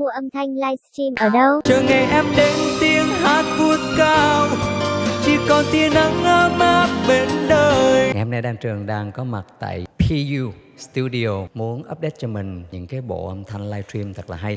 mua âm thanh livestream ở đâu? chờ ngày em đến tiếng hát vút cao chỉ còn tia nắng ấm áp bên đời ngày hôm nay Đan Trường đang có mặt tại PU Studio muốn update cho mình những cái bộ âm thanh livestream thật là hay